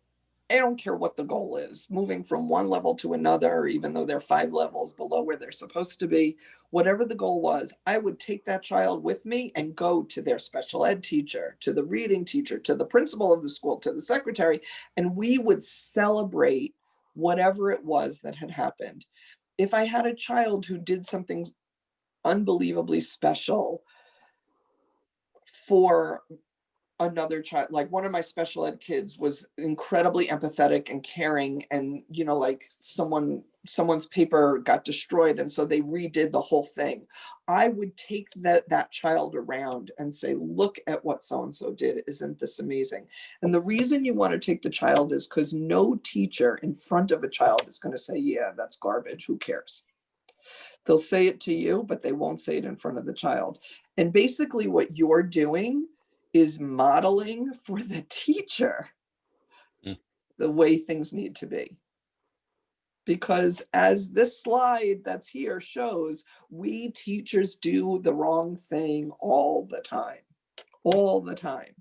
I don't care what the goal is, moving from one level to another, even though they're five levels below where they're supposed to be, whatever the goal was, I would take that child with me and go to their special ed teacher, to the reading teacher, to the principal of the school, to the secretary, and we would celebrate whatever it was that had happened. If I had a child who did something unbelievably special for another child like one of my special ed kids was incredibly empathetic and caring and you know like someone someone's paper got destroyed and so they redid the whole thing. I would take that that child around and say look at what so and so did. Isn't this amazing? And the reason you want to take the child is because no teacher in front of a child is going to say yeah that's garbage. Who cares? They'll say it to you but they won't say it in front of the child. And basically what you're doing is modeling for the teacher Mm. the way things need to be. Because as this slide that's here shows, we teachers do the wrong thing all the time, all the time.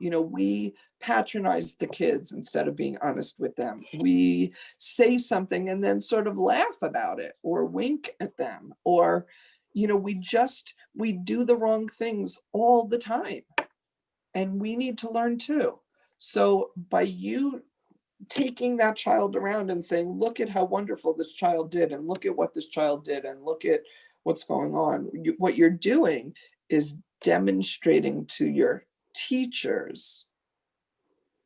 You know, we patronize the kids instead of being honest with them. We say something and then sort of laugh about it or wink at them or, you know, we just, we do the wrong things all the time and we need to learn too. So by you taking that child around and saying, look at how wonderful this child did and look at what this child did and look at what's going on, you, what you're doing is demonstrating to your teachers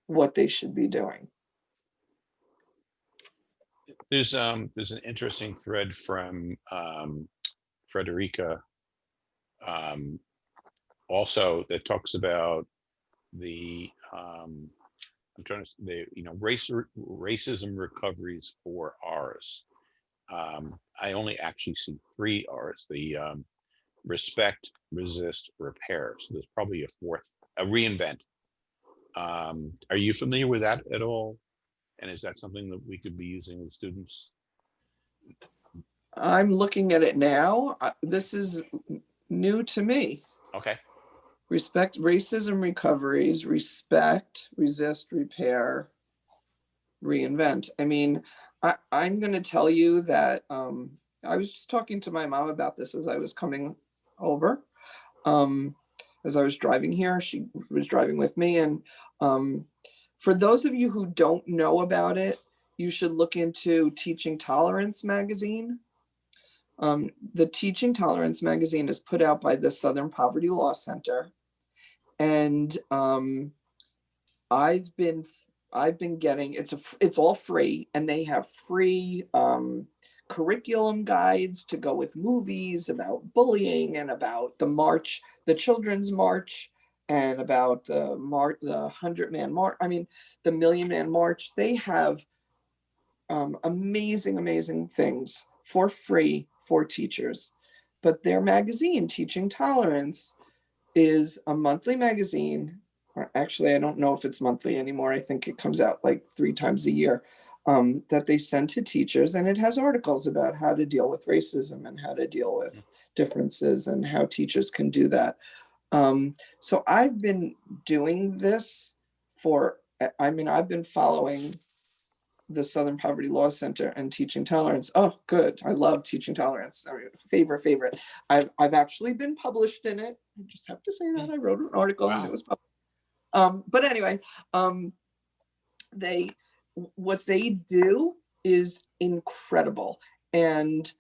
what they should be doing. There's um there's an interesting thread from um Frederica um also that talks about the um I'm trying to the you know race racism recoveries four R's. Um I only actually see three R's, the um respect, resist, repair. So there's probably a fourth, a reinvent. Um are you familiar with that at all? And is that something that we could be using with students? I'm looking at it now. This is new to me. Okay. Respect racism recoveries, respect, resist, repair, reinvent. I mean, I, I'm gonna tell you that, um, I was just talking to my mom about this as I was coming over. Um, as I was driving here, she was driving with me and, um, for those of you who don't know about it, you should look into Teaching Tolerance magazine. Um, the Teaching Tolerance magazine is put out by the Southern Poverty Law Center. And um, I've been, I've been getting, it's a, it's all free and they have free um, curriculum guides to go with movies about bullying and about the march, the children's march and about the march, the hundred man march, I mean, the million man march. They have um, amazing, amazing things for free for teachers. But their magazine, Teaching Tolerance, is a monthly magazine. or Actually, I don't know if it's monthly anymore. I think it comes out like three times a year um, that they send to teachers, and it has articles about how to deal with racism and how to deal with differences and how teachers can do that. Um, so I've been doing this for, I- I mean, I've been following the Southern Poverty Law Center and Teaching Tolerance. Oh, good. I love Teaching Tolerance. I mean, favorite, favorite. I've, I've actually been published in it. I just have to say that I wrote an article and it was published. Um, but anyway, um, they, what they do is incredible. And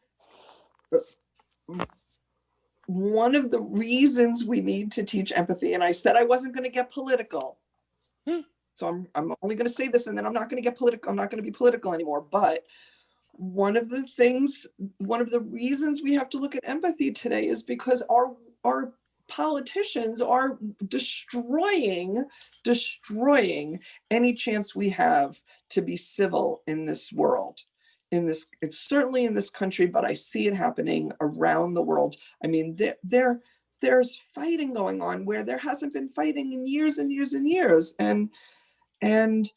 uh, one of the reasons we need to teach empathy, and I said I wasn't going to get political. So I'm, I'm only going to say this and then I'm not going to get political. I'm not going to be political anymore. But one of the things, one of the reasons we have to look at empathy today is because our, our politicians are destroying, destroying any chance we have to be civil in this world. In this, it's certainly in this country, but I see it happening around the world. I mean, there, there, there's fighting going on where there hasn't been fighting in years and years and years. And, and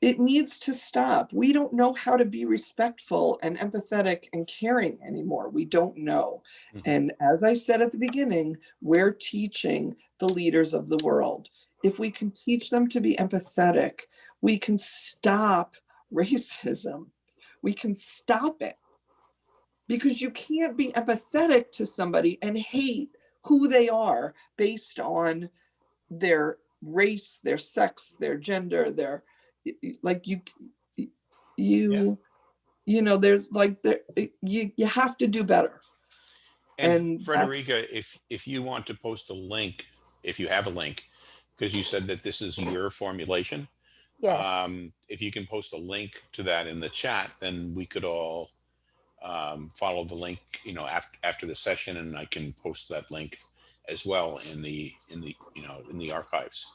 it needs to stop. We don't know how to be respectful and empathetic and caring anymore. We don't know. Mhm. And as I said at the beginning, we're teaching the leaders of the world. if we can teach them to be empathetic, we can stop racism. We can stop it. Because you can't be empathetic to somebody and hate who they are based on their race, their sex, their gender, their, y- y- like you, y- you, you know, there's like, there, you, you have to do better. And And Frederica, if, if you want to post a link, if you have a link, because you said that this is your formulation. Yeah, Um, if you can post a link to that in the chat, then we could all um, follow the link, you know, after, after the session and I can post that link as well in the, in the, you know, in the archives.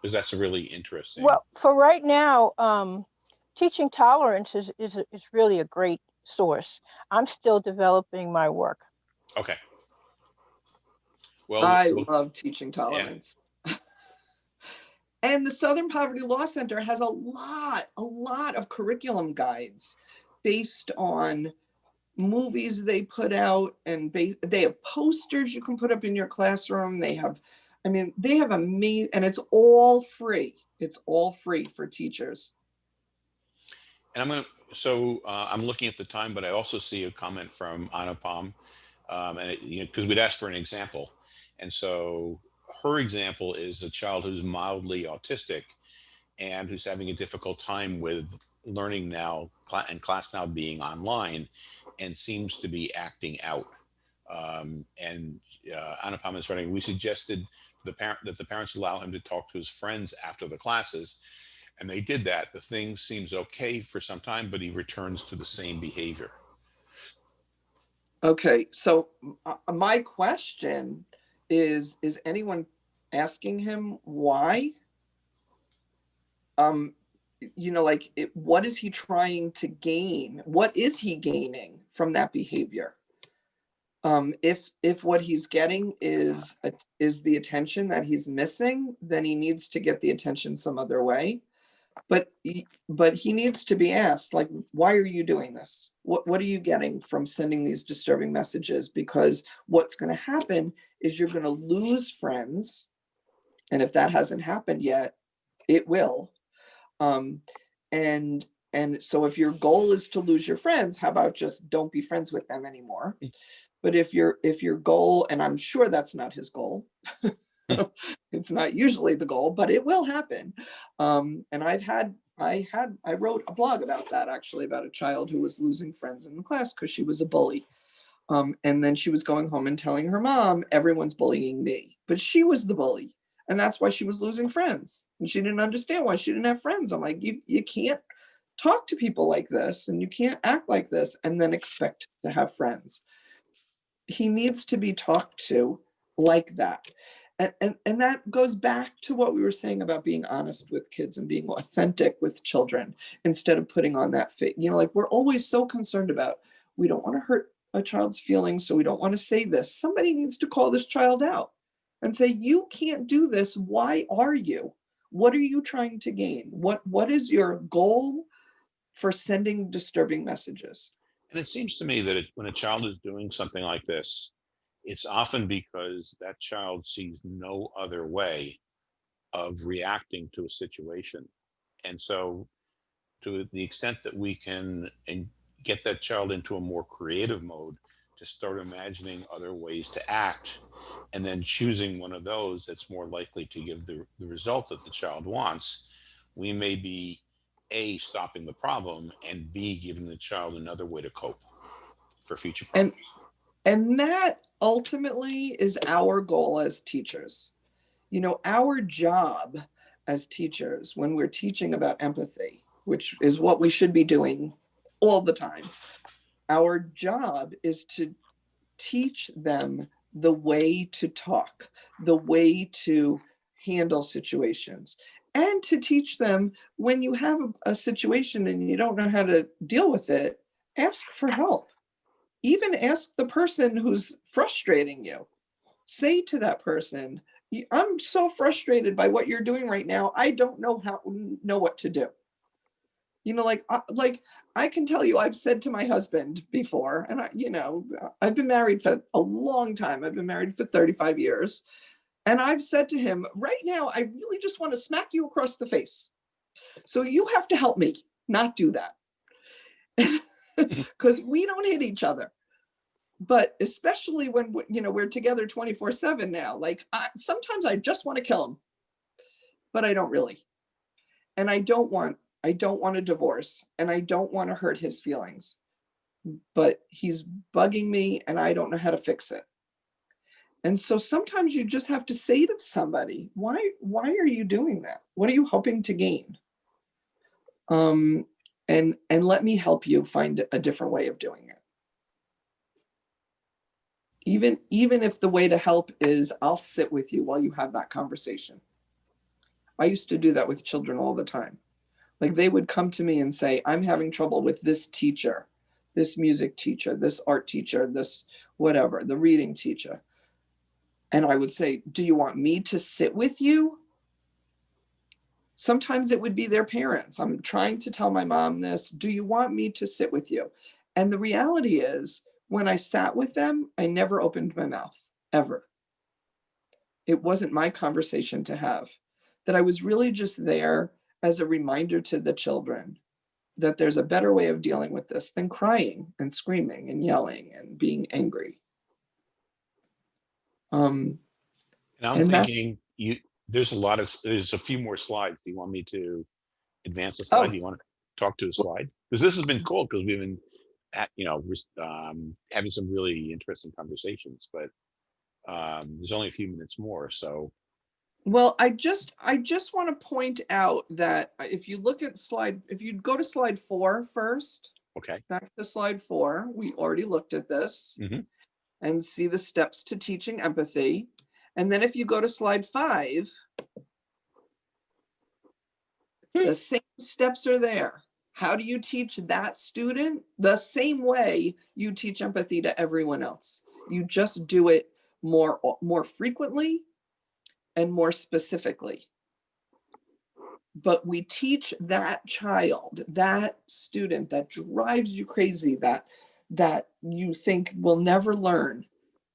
Because that's a really interesting. well, for right now, um, teaching tolerance is, is, is really a great source. I'm still developing my work. Okay. Well, I we'll- love teaching tolerance. And the Southern Poverty Law Center has a lot, a lot of curriculum guides based on movies they put out and they have posters you can put up in your classroom. They have, I mean, they have a me, and it's all free. It's all free for teachers. And I'm gonna, so uh, I'm looking at the time, but I also see a comment from Anupam. Um, and it, you know, because we'd asked for an example. And so her example is a child who's mildly autistic and who's having a difficult time with learning now and class now being online and seems to be acting out. Um, and uh, Anupam is writing, we suggested the parent that the parents allow him to talk to his friends after the classes and they did that. The thing seems okay for some time, but he returns to the same behavior. Okay, so uh, my question is, is anyone asking him why? Um, you know, like, it, what is he trying to gain? What is he gaining from that behavior? Um, if, if what he's getting is, is the attention that he's missing, then he needs to get the attention some other way. But, but he needs to be asked, like, why are you doing this? What, what are you getting from sending these disturbing messages? Because what's gonna happen is you're gonna lose friends. And if that hasn't happened yet, it will. Um, and, and so if your goal is to lose your friends, how about just don't be friends with them anymore? But if your, if your goal, and I'm sure that's not his goal. It's not usually the goal, but it will happen. Um, and I've had, I had, I wrote a blog about that actually, about a child who was losing friends in the class because she was a bully. Um, and then she was going home and telling her mom, everyone's bullying me, but she was the bully. And that's why she was losing friends. And she didn't understand why she didn't have friends. I'm like, you, you can't talk to people like this and you can't act like this and then expect to have friends. He needs to be talked to like that. And, and, and that goes back to what we were saying about being honest with kids and being authentic with children instead of putting on that fit. You know, like we're always so concerned about, we don't want to hurt a child's feelings, so we don't want to say this. Somebody needs to call this child out and say, you can't do this. Why are you? What are you trying to gain? What, what is your goal for sending disturbing messages? And it seems to me that it, when a child is doing something like this, it's often because that child sees no other way of reacting to a situation. And so to the extent that we can get that child into a more creative mode to start imagining other ways to act and then choosing one of those that's more likely to give the, the result that the child wants, we may be A, stopping the problem and B, giving the child another way to cope for future And- problems. And that ultimately is our goal as teachers. You know, our job as teachers, when we're teaching about empathy, which is what we should be doing all the time, our job is to teach them the way to talk, the way to handle situations, and to teach them when you have a, a situation and you don't know how to deal with it, ask for help even ask the person who's frustrating you. Say to that person, I'm so frustrated by what you're doing right now. I don't know how, know what to do. You know, like, uh, like I can tell you, I've said to my husband before, and I, you know, I've been married for a long time. I've been married for 35 years. And I've said to him, right now, I really just want to smack you across the face. So you have to help me not do that. Because we don't hit each other. But especially when, you know, we're together 24 seven now, like I, sometimes I just want to kill him. But I don't really. And I don't want, I don't want a divorce and I don't want to hurt his feelings. But he's bugging me and I don't know how to fix it. And so sometimes you just have to say to somebody, why, why are you doing that? What are you hoping to gain? Um, and, and let me help you find a different way of doing it. Even, even if the way to help is I'll sit with you while you have that conversation. I used to do that with children all the time. Like they would come to me and say, I'm having trouble with this teacher, this music teacher, this art teacher, this whatever, the reading teacher. And I would say, do you want me to sit with you? Sometimes it would be their parents. I'm trying to tell my mom this. Do you want me to sit with you? And the reality is, when I sat with them, I never opened my mouth, ever. It wasn't my conversation to have, that I was really just there as a reminder to the children that there's a better way of dealing with this than crying and screaming and yelling and being angry. Um, And I'm And thinking you, there's a lot of, there's a few more slides. Do you want me to advance the Oh. slide? Do you want to talk to the slide? Because this has been cool because we've been, at, you know, um, having some really interesting conversations, but um, there's only a few minutes more, so, Well, I just, I just want to point out that uh, if you look at slide, if you go to slide four first, okay. back to slide four, we already looked at this. Mhm. And see the steps to teaching empathy. And then if you go to slide five, the same steps are there. How do you teach that student? The same way you teach empathy to everyone else. You just do it more, more frequently and more specifically. But we teach that child, that student that drives you crazy, that, that you think will never learn.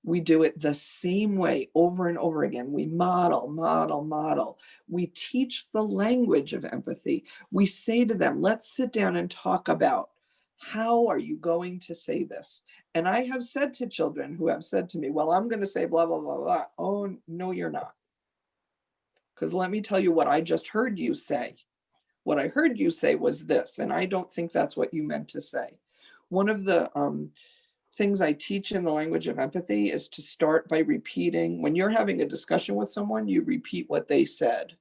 We do it the same way over and over again. We model, model, model. We teach the language of empathy. We say to them, let's sit down and talk about how are you going to say this? And I have said to children who have said to me, well, I'm going to say blah, blah, blah, blah. Oh, no, you're not. Because let me tell you what I just heard you say. What I heard you say was this, and I don't think that's what you meant to say. One of the um, things I teach in the language of empathy is to start by repeating, when you're having a discussion with someone, you repeat what they said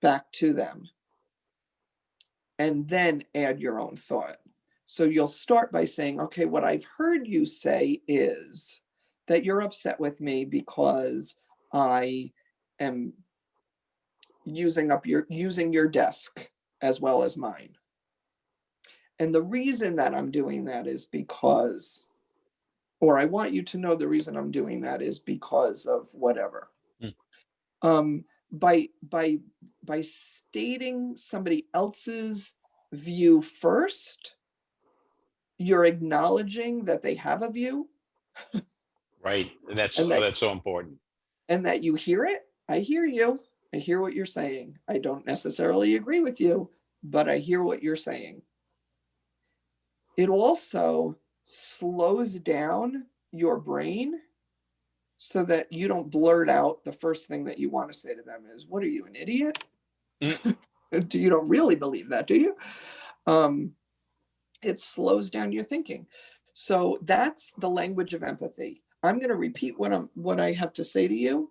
back to them. And then add your own thought. So you'll start by saying, okay, what I've heard you say is that you're upset with me because I am using up your, using your desk as well as mine. And the reason that I'm doing that is because, or I want you to know the reason I'm doing that is because of whatever. Mm. Um, by, by, by stating somebody else's view first, you're acknowledging that they have a view Right, and that's, And oh, that's so important. and that you hear it. I hear you. I hear what you're saying. I don't necessarily agree with you, but I hear what you're saying. It also slows down your brain so that you don't blurt out the first thing that you want to say to them is, what are you, an idiot? do you don't really believe that, do you? Um, it slows down your thinking. So that's the language of empathy. I'm going to repeat what I'm what I have to say to you,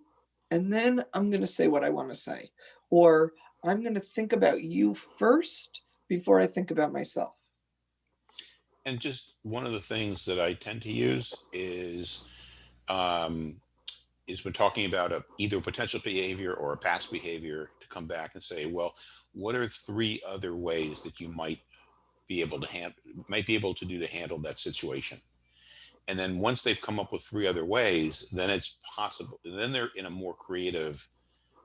and then I'm going to say what I want to say. Or I'm going to think about you first before I think about myself. And just one of the things that I tend to use is, um, is when talking about a, either potential behavior or a past behavior to come back and say, well, what are three other ways that you might be able to hand, might be able to do to handle that situation? And then once they've come up with three other ways, then it's possible, then they're in a more creative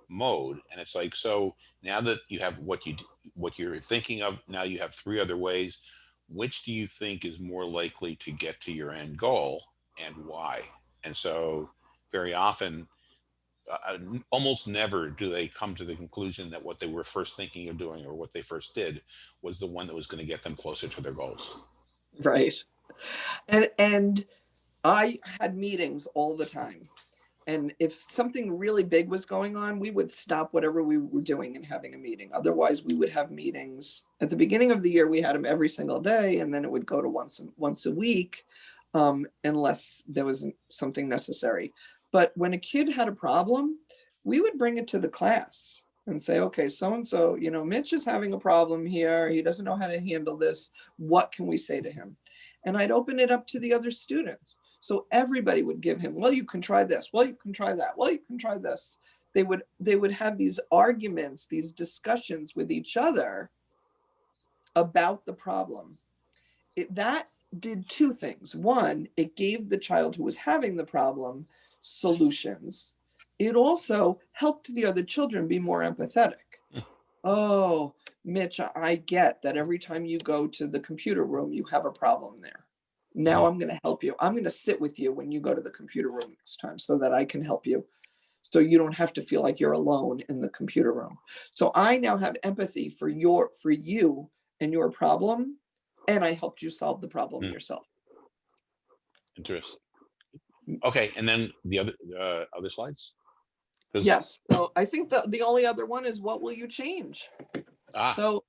mode. And it's like, so now that you have what you, what you're thinking of, now you have three other ways which do you think is more likely to get to your end goal and why? And so very often uh, almost never do they come to the conclusion that what they were first thinking of doing or what they first did was the one that was going to get them closer to their goals. Right. And and I had meetings all the time. And if something really big was going on, we would stop whatever we were doing and having a meeting. Otherwise, we would have meetings. At the beginning of the year, we had them every single day, and then it would go to once a- once a week, um, unless there was something necessary. But when a kid had a problem, we would bring it to the class and say, okay, so and so, you know, Mitch is having a problem here. He doesn't know how to handle this. What can we say to him? And I'd open it up to the other students. So everybody would give him, well, you can try this. Well, you can try that. Well, you can try this. They would they would have these arguments, these discussions with each other about the problem. It, that did two things. One, it gave the child who was having the problem solutions. It also helped the other children be more empathetic. Oh, Mitch, I get that every time you go to the computer room, you have a problem there. Now I'm going to help you. I'm going to sit with you when you go to the computer room next time so that I can help you. So you don't have to feel like you're alone in the computer room. So I now have empathy for your for you and your problem and I helped you solve the problem Mm. yourself. Interesting. Okay, and then the other uh, other slides. Yes. So I think the the only other one is what will you change? Ah, So,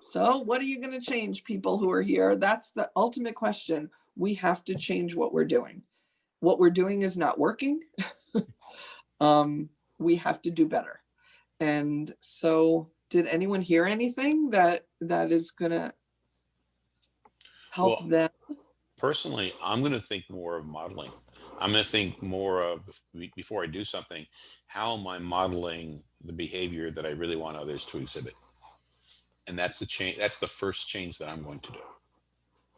so what are you going to change, people who are here? That's the ultimate question. We have to change what we're doing. What we're doing is not working. um, we have to do better. And so, did anyone hear anything that that is going to help Well, them? Personally, I'm going to think more of modeling. I'm going to think more of before I do something, how am I modeling the behavior that I really want others to exhibit? And that's the change. That's the first change that I'm going to do.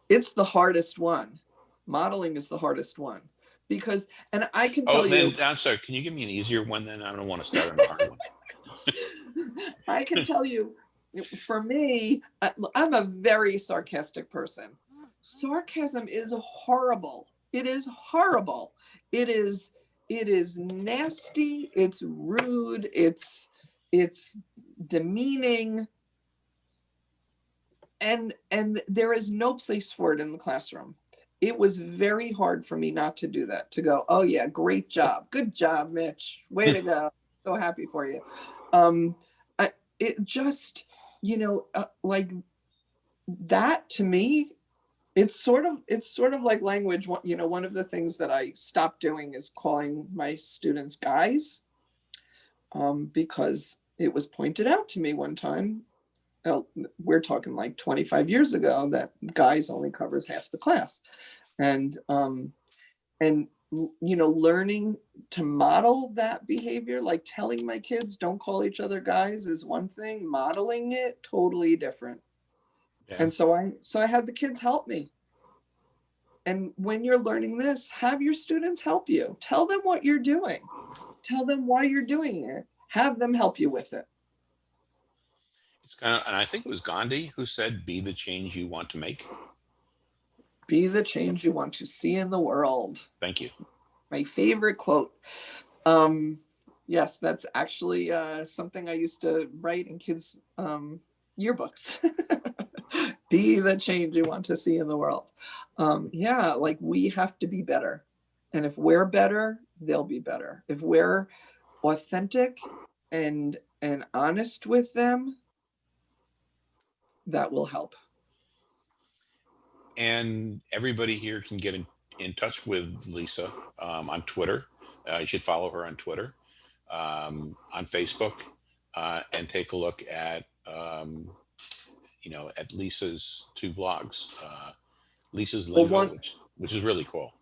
It's the hardest one. Modeling is the hardest one because, and I can oh, tell Oh, you. I'm sorry. Can you give me an easier one? Then I don't want to start on a hard one. I can tell you, for me, I'm a very sarcastic person. Sarcasm is horrible. It is horrible. It is it is nasty, it's rude, it's it's demeaning. And and there is no place for it in the classroom. It was very hard for me not to do that, to go, oh yeah, great job. Good job, Mitch. Way to go. So happy for you. Um, I, it just, you know, uh, like that to me, it's sort of, it's sort of like language. You know, one of the things that I stopped doing is calling my students guys. Um, because it was pointed out to me one time, we're talking like 25 years ago, that guys only covers half the class. And, um, and, you know, learning to model that behavior, like telling my kids, don't call each other guys is one thing, modeling it, totally different. Yeah. And so I, so I had the kids help me. And when you're learning this, have your students help you. Tell them what you're doing. Tell them why you're doing it. Have them help you with it. It's kind of, and I think it was Gandhi who said, "Be the change you want to make." Be the change you want to see in the world. Thank you. my favorite quote. Um, yes, that's actually uh, something I used to write in kids' um, yearbooks. be the change you want to see in the world. Um, yeah, like we have to be better. And if we're better, they'll be better. If we're authentic and and honest with them, that will help. And everybody here can get in, in touch with Lisa um, on Twitter. Uh, you should follow her on Twitter, um, on Facebook, uh, and take a look at, um, you know, at Lisa's two blogs. Uh, Lisa's Well, Lingo, one- which, which is really cool.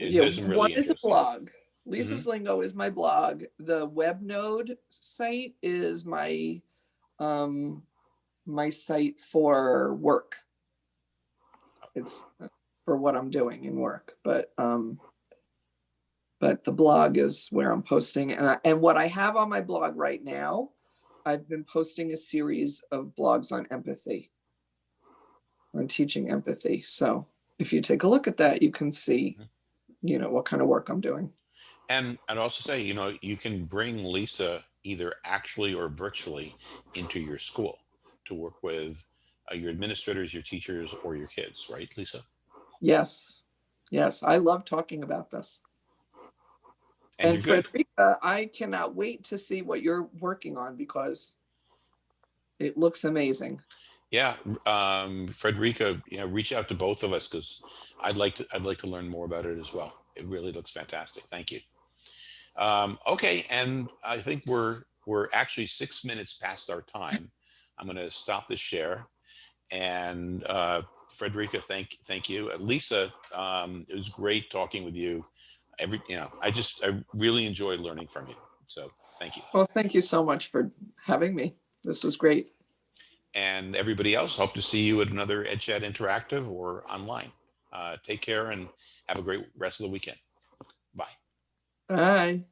It- Yeah, really one is a interesting- Mm-hmm. blog. Lisa's Lingo is my blog. The WebNode site is my um my site for work. It's uh, for what I'm doing in work, but um but the blog is where I'm posting and I, and what I have on my blog right now, I've been posting a series of blogs on empathy. On teaching empathy. So if you take a look at that, you can see Mhm. you know what kind of work I'm doing. And I'd also say, you know, you can bring Lisa either actually or virtually into your school to work with uh, your administrators, your teachers, or your kids, right, Lisa? Yes, yes, I love talking about this. And, And. Frederica, I cannot wait to see what you're working on because it looks amazing. Yeah, um, Frederica, you know, reach out to both of us because I'd like to I'd like to learn more about it as well. It really looks fantastic. Thank you. Um, okay, and I think we're we're actually six minutes past our time. I'm going to stop the share. And uh, Frederica, thank thank you. Lisa, um, it was great talking with you. Every you know, I just I really enjoyed learning from you. So thank you. Well, thank you so much for having me. This was great. and everybody else. Hope to see you at another EdChat Interactive or online. Uh, take care and have a great rest of the weekend. Bye. Bye.